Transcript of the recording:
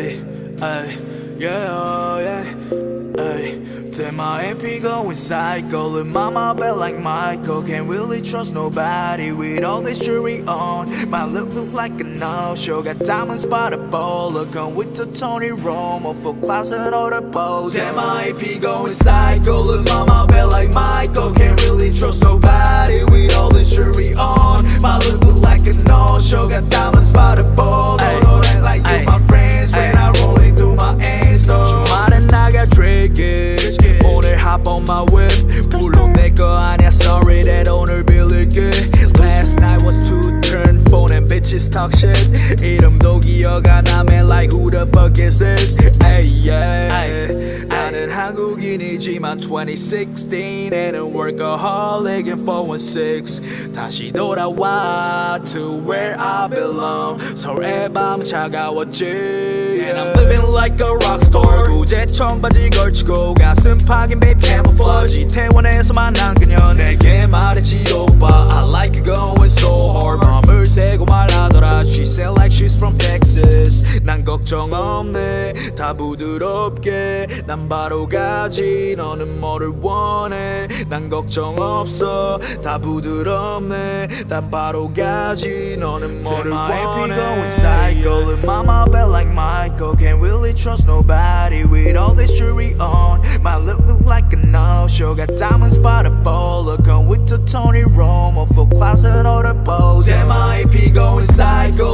Ay, yeah, oh, yeah. Ay, Damn, my AP going psycho. Look, mama belt like Michael. Can't really trust nobody with all this jewelry on. My lip look like a no-show. Got diamonds by the bowl. Look, I'm with the Tony Romo for class and all the pose. Damn, my AP going psycho. Look, mama belt like Michael. Can't really trust nobody with all this jewelry on. My lip look like a no-show. Got diamonds by the bowl. talk shit 이름도 기억 안 나면 like who the fuck is this Ay, yeah. 나는 한국인이지만 2016에는 workaholic and 416 다시 돌아와 to where I belong 서울의 밤 차가웠지 And I'm living like a rockstar 구제 청바지 걸치고 가슴 파긴 babe camouflage 이태원에서 만난 그녀 내게 말했지 오빠 I like you going from Texas 난 걱정 없네 다 부드럽게 난 바로 가지 너는 뭐를 원해 난 걱정 없어 다 부드럽네 난 바로 가지 너는 뭐를 원해 going psycho Look mama belt like Michael Can't really trust nobody with all this jewelry on My lip look like a no-show Got diamonds by the bowl Look I'm with the Tony Romo For class and all the pose Damn my AP going psycho